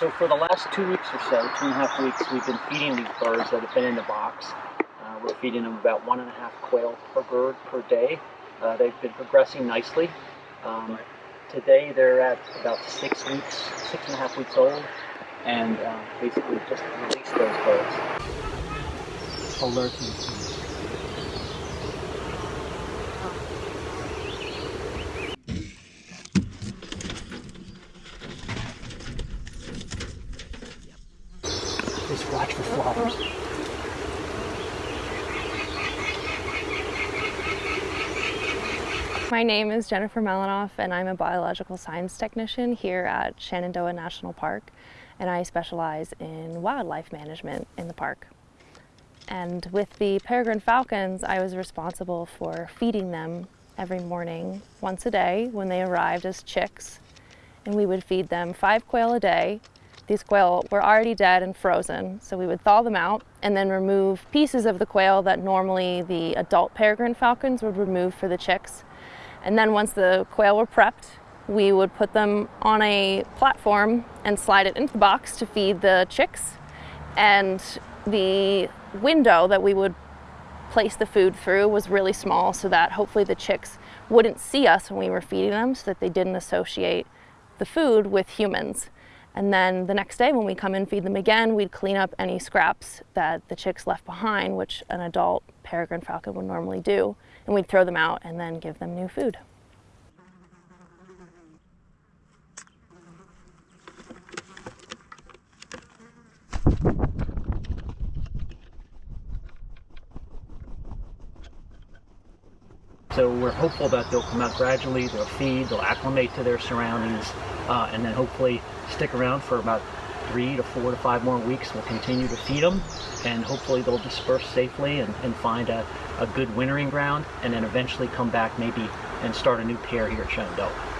So for the last two weeks or so, two and a half weeks, we've been feeding these birds that have been in the box. Uh, we're feeding them about one and a half quail per bird per day. Uh, they've been progressing nicely. Um, today they're at about six weeks, six and a half weeks old, and uh, basically just release those birds. Alerting. Just watch for flowers. My name is Jennifer Melanoff and I'm a biological science technician here at Shenandoah National Park and I specialize in wildlife management in the park. And with the peregrine falcons, I was responsible for feeding them every morning, once a day, when they arrived as chicks. And we would feed them five quail a day these quail were already dead and frozen, so we would thaw them out and then remove pieces of the quail that normally the adult peregrine falcons would remove for the chicks. And then once the quail were prepped, we would put them on a platform and slide it into the box to feed the chicks. And the window that we would place the food through was really small so that hopefully the chicks wouldn't see us when we were feeding them so that they didn't associate the food with humans. And then the next day when we come and feed them again, we'd clean up any scraps that the chicks left behind, which an adult peregrine falcon would normally do. And we'd throw them out and then give them new food. So we're hopeful that they'll come out gradually, they'll feed, they'll acclimate to their surroundings, uh, and then hopefully stick around for about three to four to five more weeks. We'll continue to feed them, and hopefully they'll disperse safely and, and find a, a good wintering ground, and then eventually come back maybe and start a new pair here at Shenandoah.